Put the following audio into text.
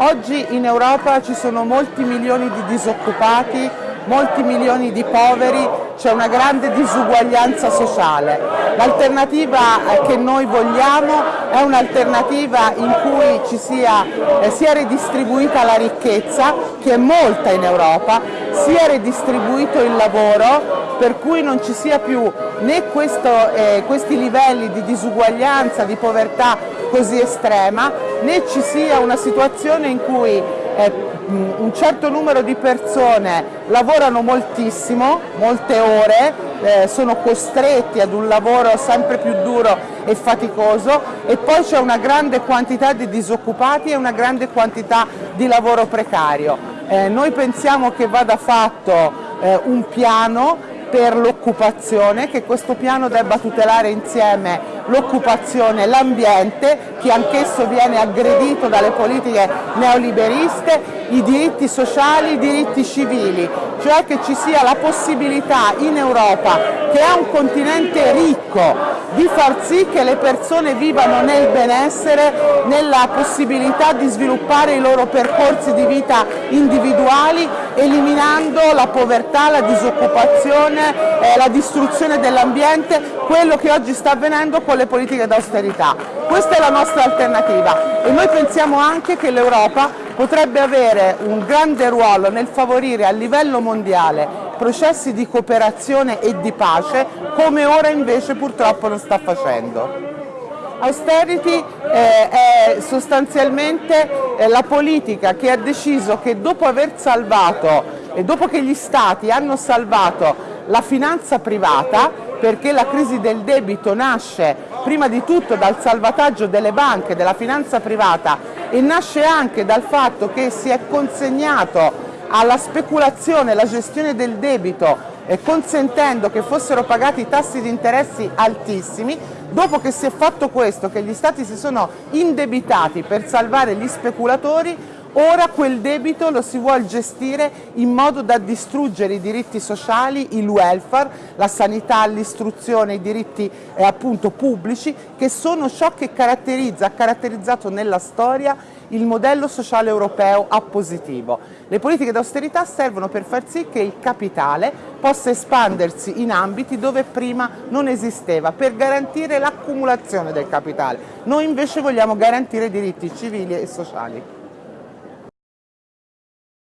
Oggi in Europa ci sono molti milioni di disoccupati, molti milioni di poveri, c'è una grande disuguaglianza sociale. L'alternativa che noi vogliamo è un'alternativa in cui ci sia, eh, sia redistribuita la ricchezza, che è molta in Europa, sia redistribuito il lavoro, per cui non ci sia più né questo, eh, questi livelli di disuguaglianza, di povertà così estrema, né ci sia una situazione in cui eh, un certo numero di persone lavorano moltissimo, molte ore, eh, sono costretti ad un lavoro sempre più duro e faticoso e poi c'è una grande quantità di disoccupati e una grande quantità di lavoro precario. Eh, noi pensiamo che vada fatto eh, un piano per l'occupazione, che questo piano debba tutelare insieme l'occupazione e l'ambiente, che anch'esso viene aggredito dalle politiche neoliberiste, i diritti sociali, i diritti civili, cioè che ci sia la possibilità in Europa, che è un continente ricco, di far sì che le persone vivano nel benessere, nella possibilità di sviluppare i loro percorsi di vita individuali, eliminando la povertà, la disoccupazione, eh, la distruzione dell'ambiente, quello che oggi sta avvenendo con le politiche d'austerità. Questa è la nostra alternativa e noi pensiamo anche che l'Europa potrebbe avere un grande ruolo nel favorire a livello mondiale processi di cooperazione e di pace come ora invece purtroppo non sta facendo. Austerity eh, è sostanzialmente eh, la politica che ha deciso che dopo aver salvato e dopo che gli stati hanno salvato la finanza privata, perché la crisi del debito nasce prima di tutto dal salvataggio delle banche, della finanza privata e nasce anche dal fatto che si è consegnato alla speculazione, alla gestione del debito eh, consentendo che fossero pagati tassi di interessi altissimi, dopo che si è fatto questo, che gli stati si sono indebitati per salvare gli speculatori, Ora quel debito lo si vuole gestire in modo da distruggere i diritti sociali, il welfare, la sanità, l'istruzione, i diritti eh, appunto pubblici che sono ciò che caratterizza, ha caratterizzato nella storia il modello sociale europeo a positivo. Le politiche d'austerità servono per far sì che il capitale possa espandersi in ambiti dove prima non esisteva, per garantire l'accumulazione del capitale. Noi invece vogliamo garantire diritti civili e sociali.